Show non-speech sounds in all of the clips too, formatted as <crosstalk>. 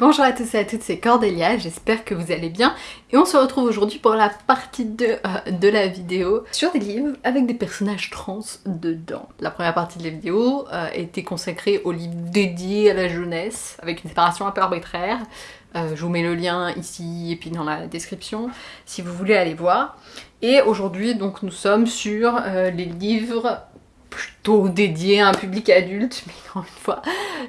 Bonjour à tous et à toutes, c'est Cordélia, j'espère que vous allez bien et on se retrouve aujourd'hui pour la partie 2 euh, de la vidéo sur des livres avec des personnages trans dedans. La première partie de la vidéo euh, était consacrée aux livres dédiés à la jeunesse avec une séparation un peu arbitraire. Euh, je vous mets le lien ici et puis dans la description si vous voulez aller voir. Et aujourd'hui donc nous sommes sur les livres plutôt dédiés à un public adulte, <laughs> mais encore une fois,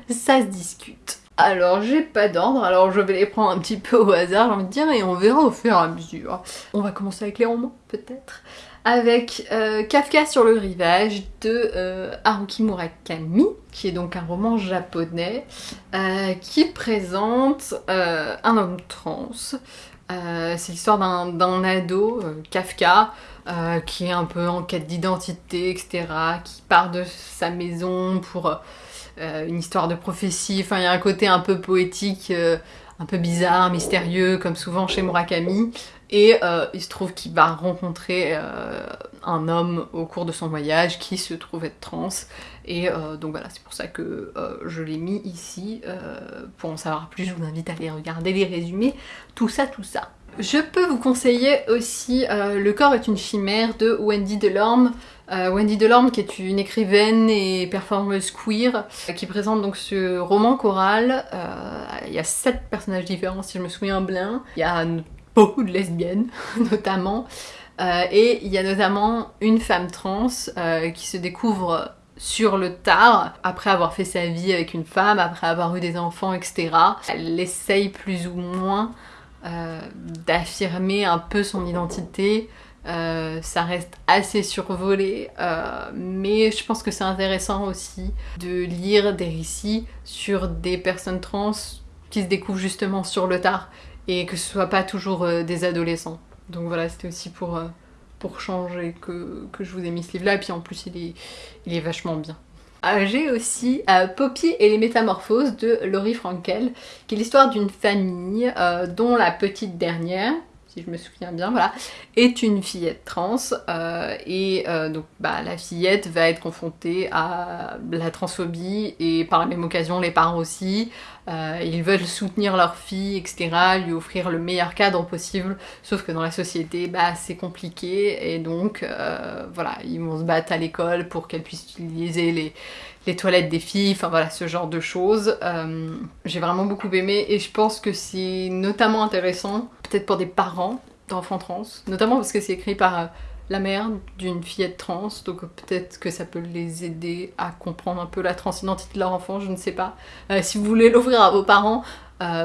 ça se discute. Alors j'ai pas d'ordre, alors je vais les prendre un petit peu au hasard, j'ai envie de dire, et on verra au fur et à mesure. On va commencer avec les romans, peut-être avec euh, Kafka sur le rivage de euh, Haruki Murakami, qui est donc un roman japonais euh, qui présente un homme trans. c'est l'histoire d'un ado, Kafka, qui est un peu en quête d'identité, etc., qui part de sa maison pour une histoire de prophétie, enfin il y a un côté un peu poétique, euh, un peu bizarre, mystérieux, comme souvent chez Murakami. Et euh, il se trouve qu'il va rencontrer un homme au cours de son voyage qui se trouve être trans. Et donc voilà, c'est pour ça que je l'ai mis ici. pour en savoir plus, je vous invite à aller regarder les résumés, tout ça, tout ça. Je peux vous conseiller aussi Le corps est une chimère de Wendy Delorme. Euh, Wendy Delorme qui est une écrivaine et performeuse queer qui présente donc ce roman choral. Euh, il y a sept personnages différents si je me souviens bien. Il y a beaucoup de lesbiennes <laughs> notamment. Euh, et il y a notamment une femme trans qui se découvre sur le tard, après avoir fait sa vie avec une femme, après avoir eu des enfants, etc. Elle essaye plus ou moins d'affirmer un peu son identité, euh, ça reste assez survolé, euh, mais je pense que c'est intéressant aussi de lire des récits sur des personnes trans qui se découvrent justement sur le tard et que ce soit pas toujours euh, des adolescents. Donc voilà, c'était aussi pour, pour changer que, que, je vous ai mis ce livre-là, et puis en plus il est, il est vachement bien. J'ai aussi Poppy et les métamorphoses de Laurie Frankel, qui est l'histoire d'une famille dont la petite dernière, si je me souviens bien, voilà, est une fillette trans euh, et euh, donc bah, la fillette va être confrontée à la transphobie et par la même occasion les parents aussi. Euh, ils veulent soutenir leur fille, etc., lui offrir le meilleur cadre possible, sauf que dans la société, bah, c'est compliqué et donc voilà, ils vont se battre à l'école pour qu'elle puisse utiliser les, les toilettes des filles, enfin voilà, ce genre de choses. Euh, j'ai vraiment beaucoup aimé et je pense que c'est notamment intéressant, peut-être pour des parents d'enfants trans, notamment parce que c'est écrit par euh, la mère d'une fillette trans, donc peut-être que ça peut les aider à comprendre un peu la transidentité de leur enfant, je ne sais pas. Euh, si vous voulez <laughs> l'ouvrir à vos parents,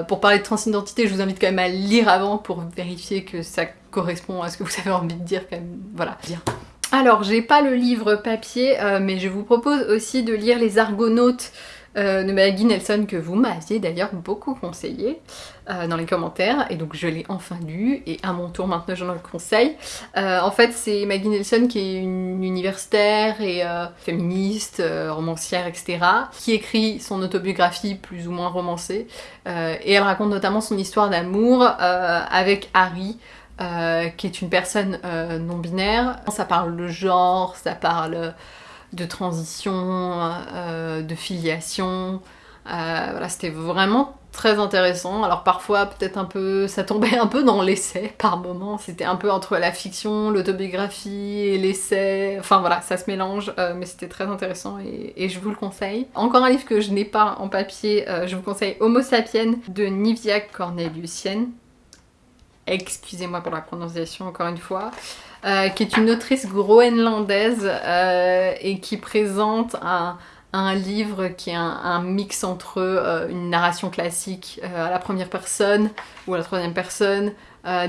pour parler de transidentité, je vous invite quand même à lire avant pour vérifier que ça correspond à ce que vous <laughs> avez envie de dire quand même. Voilà, bien. Alors, j'ai pas le livre papier, euh, mais je vous propose aussi de lire Les Argonautes euh, de Maggie Nelson, que vous m'aviez d'ailleurs beaucoup conseillé euh, dans les commentaires, et donc je l'ai enfin lu, et à mon tour maintenant j'en le conseille. en fait, c'est Maggie Nelson qui est une universitaire et féministe, romancière, etc., qui écrit son autobiographie plus ou moins romancée, et elle raconte notamment son histoire d'amour avec Harry, euh, qui est une personne euh, non binaire. Ça parle de genre, ça parle de transition, euh, de filiation. voilà, c'était vraiment très intéressant. Alors parfois, peut-être un peu, ça tombait un peu dans l'essai par moment. C'était un peu entre la fiction, l'autobiographie et l'essai. Enfin voilà, ça se mélange, mais c'était très intéressant et, et, je vous le conseille. Encore un livre que je n'ai pas en papier, je vous conseille Homo sapiens de Nivia Corneliusienne excusez-moi pour la prononciation encore une fois, euh, qui est une autrice groenlandaise euh, et qui présente un, livre qui est un, mix entre euh, une narration classique à la première personne ou à la troisième personne,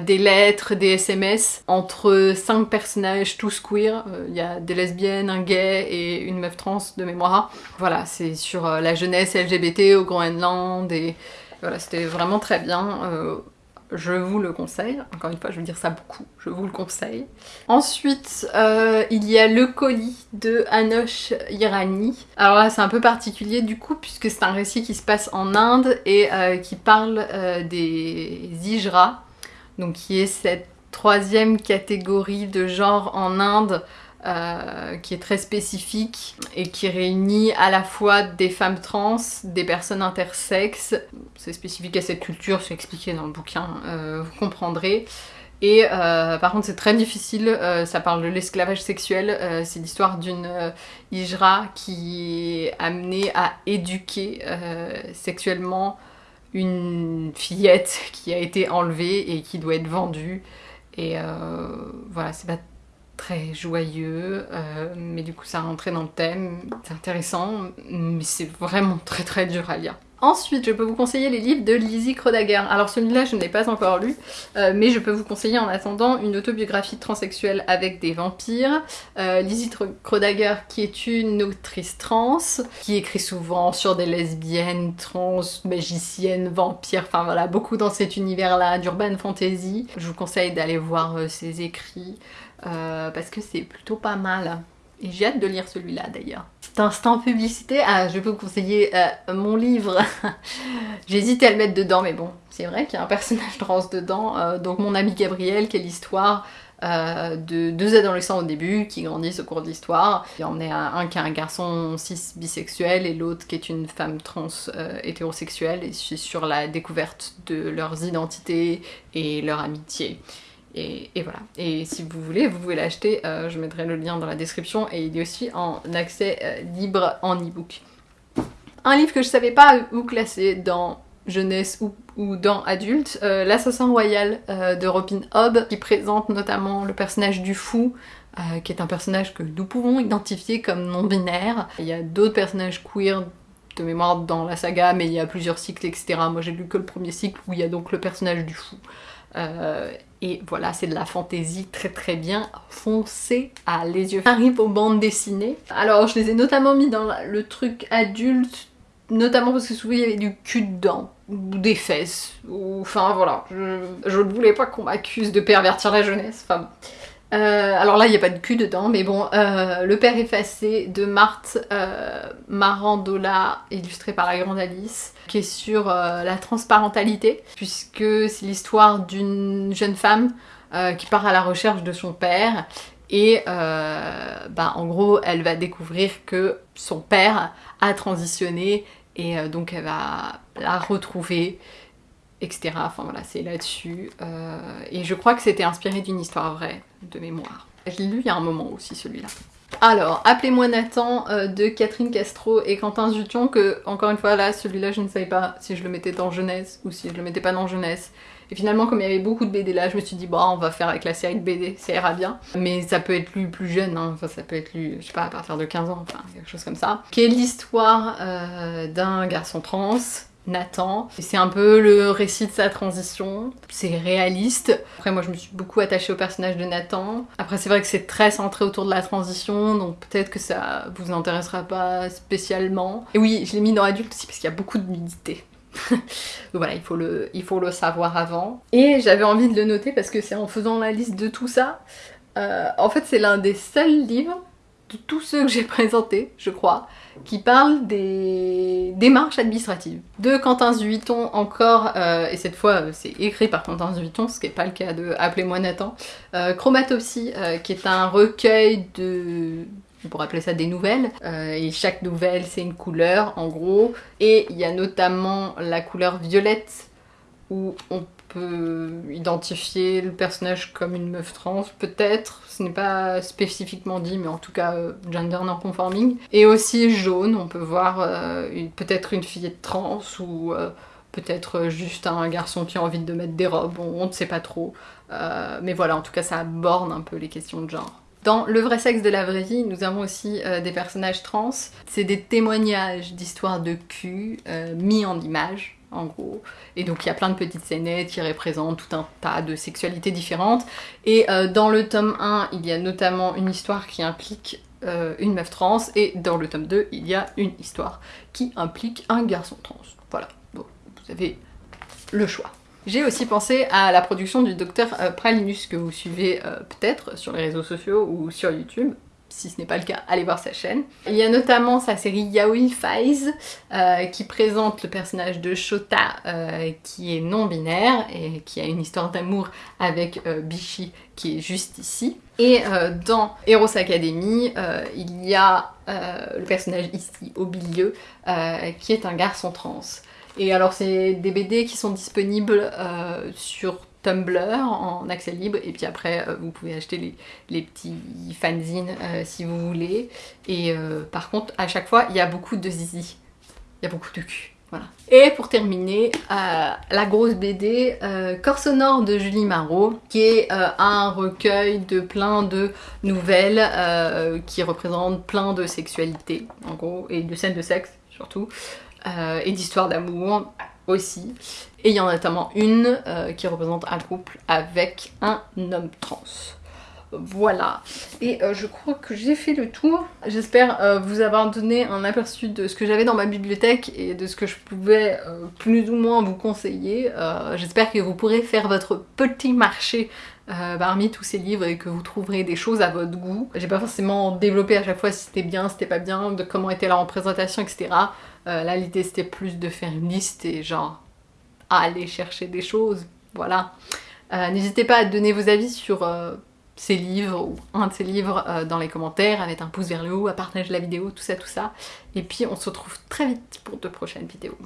des lettres, des SMS, entre cinq personnages tous queer, il y a des lesbiennes, un gay et une meuf trans de mémoire. Voilà, c'est sur la jeunesse LGBT au Groenland et voilà, c'était vraiment très bien je vous le conseille. Encore une fois, je veux dire ça beaucoup, je vous le conseille. Ensuite, euh, il y a Le colis de Anosh Irani. Alors là, c'est un peu particulier du coup, puisque c'est un récit qui se passe en Inde et euh, qui parle euh, des Ijra, donc qui est cette troisième catégorie de genre en Inde euh, qui est très spécifique et qui réunit à la fois des femmes trans, des personnes intersexes. C'est spécifique à cette culture, c'est expliqué dans le bouquin, euh, vous comprendrez. Et euh, par contre c'est très difficile, ça parle de l'esclavage sexuel, c'est l'histoire d'une hijra qui est amenée à éduquer sexuellement une fillette qui a été enlevée et qui doit être vendue. Et voilà, c'est pas très joyeux, euh, mais du coup ça rentrait dans le thème, c'est intéressant, mais c'est vraiment très très dur à lire. Ensuite, je peux vous conseiller les livres de Lizzie Krodager. Alors celui-là, je ne l'ai pas encore lu, euh, mais je peux vous conseiller en attendant une autobiographie transsexuelle avec des vampires. Euh, Lizzie Krodager, qui est une autrice trans, qui écrit souvent sur des lesbiennes, trans, magiciennes, vampires, enfin voilà, beaucoup dans cet univers-là d'urban fantasy. Je vous conseille d'aller voir ses écrits. Euh, parce que c'est plutôt pas mal. Et j'ai hâte de lire celui-là d'ailleurs. C'est instant publicité. Ah, je peux vous conseiller euh, mon livre. <laughs> J'hésitais à le mettre dedans, mais bon, c'est vrai qu'il y a un personnage trans dedans. Euh, donc mon ami Gabriel, qui est l'histoire de deux adolescents au début qui grandissent au cours de l'histoire. On est un qui est un garçon cis bisexuel et l'autre qui est une femme trans hétérosexuelle. Et c'est sur la découverte de leurs identités et leur amitié. Et, voilà. Et si vous voulez, vous pouvez l'acheter, euh, je mettrai le lien dans la description, et il est aussi en accès euh, libre en e-book. Un livre que je savais pas où classer dans jeunesse ou, dans adulte, euh, L'Assassin Royal de Robin Hobb, qui présente notamment le personnage du fou, qui est un personnage que nous pouvons identifier comme non-binaire. Il y a d'autres personnages queer de mémoire dans la saga, mais il y a plusieurs cycles, etc. Moi j'ai lu que le premier cycle où il y a donc le personnage du fou. Et voilà, c'est de la fantaisie très très bien foncée à les yeux. Arrive aux bandes dessinées. Alors je les ai notamment mis dans le truc adulte, notamment parce que souvent il y avait du cul dedans, ou des fesses, ou enfin voilà, je, ne voulais pas qu'on m'accuse de pervertir la jeunesse, enfin euh, alors là, il n'y a pas de cul dedans, mais bon, euh, Le Père effacé de Marthe euh, Marandola, illustré par la grande Alice, qui est sur la transparentalité, puisque c'est l'histoire d'une jeune femme qui part à la recherche de son père, et bah, en gros, elle va découvrir que son père a transitionné, et donc elle va la retrouver etc. Enfin voilà, c'est là-dessus. Et je crois que c'était inspiré d'une histoire vraie, de mémoire. Je l'ai lu il y a un moment aussi celui-là. Alors, Appelez-moi Nathan euh, de Catherine Castro et Quentin Zution, que encore une fois là, celui-là je ne savais pas si je le mettais dans jeunesse ou si je le mettais pas dans jeunesse. Et finalement, comme il y avait beaucoup de BD là, je me suis dit, bon, on va faire avec la série de BD, ça ira bien. Mais ça peut être lu plus jeune, hein. ça peut être lu, je sais pas, à partir de 15 ans, enfin, quelque chose comme ça. Qui est l'histoire euh, d'un garçon trans Nathan. C'est un peu le récit de sa transition. C'est réaliste. Après, moi, je me suis beaucoup attachée au personnage de Nathan. Après, c'est vrai que c'est très centré autour de la transition, donc peut-être que ça vous intéressera pas spécialement. Et oui, je l'ai mis dans adulte aussi parce qu'il y a beaucoup de nudité. <laughs> donc voilà, il faut, le, il faut le savoir avant. Et j'avais envie de le noter parce que c'est en faisant la liste de tout ça. Euh, en fait, c'est l'un des seuls livres de tous ceux que j'ai présentés, je crois, qui parle des démarches administratives. De Quentin Zuiton encore, euh, et cette fois euh, c'est écrit par Quentin Zuiton, ce qui n'est pas le cas de Appelez-moi Nathan, euh, Chromatopsie, qui est un recueil de... on pourrait appeler ça des nouvelles, et chaque nouvelle c'est une couleur en gros, et il y a notamment la couleur violette où on peut identifier le personnage comme une meuf trans, peut-être, ce n'est pas spécifiquement dit, mais en tout cas euh, gender non-conforming. Et aussi jaune, on peut voir euh, peut-être une fille trans ou euh, peut-être juste un garçon qui a envie de mettre des robes, on, ne sait pas trop. mais voilà, en tout cas ça borne un peu les questions de genre. Dans Le vrai sexe de la vraie vie, nous avons aussi des personnages trans. C'est des témoignages d'histoires de cul mis en images en gros. Et donc il y a plein de petites scénettes qui représentent tout un tas de sexualités différentes. Et euh, dans le tome 1, il y a notamment une histoire qui implique euh, une meuf trans, et dans le tome 2, il y a une histoire qui implique un garçon trans. Voilà, bon, vous avez le choix. J'ai aussi pensé à la production du docteur euh, Pralinus que vous suivez peut-être sur les réseaux sociaux ou sur YouTube. Si ce n'est pas le cas, allez voir sa chaîne. Il y a notamment sa série Yaoi Files euh, qui présente le personnage de Shota euh, qui est non-binaire et qui a une histoire d'amour avec euh, Bishi qui est juste ici. Et dans Heroes Academy, il y a le personnage ici au milieu qui est un garçon trans. Et alors c'est des BD qui sont disponibles sur Tumblr en accès libre et puis après euh, vous pouvez acheter les, petits fanzines euh, si vous voulez. Et euh, par contre à chaque fois il y a beaucoup de zizi. Il y a beaucoup de cul. Voilà. Et pour terminer, la grosse BD Corps sonore de Julie Marot, qui est un recueil de plein de nouvelles qui représentent plein de sexualité, en gros, et de scènes de sexe surtout, et d'histoires d'amour aussi. Et il y en a notamment une euh, qui représente un couple avec un homme trans. Voilà, et euh, je crois que j'ai fait le tour. J'espère euh, vous avoir donné un aperçu de ce que j'avais dans ma bibliothèque et de ce que je pouvais plus ou moins vous conseiller. J'espère que vous pourrez faire votre petit marché parmi tous ces livres et que vous trouverez des choses à votre goût. J'ai pas forcément développé à chaque fois si c'était bien, si c'était pas bien, de comment était la représentation, etc. là l'idée c'était plus de faire une liste et genre aller chercher des choses. Voilà. Euh, n'hésitez pas à donner vos avis sur euh, ces livres ou un de ces livres euh, dans les commentaires, à mettre un pouce vers le haut, à partager la vidéo, tout ça, tout ça. Et puis on se retrouve très vite pour de prochaines vidéos.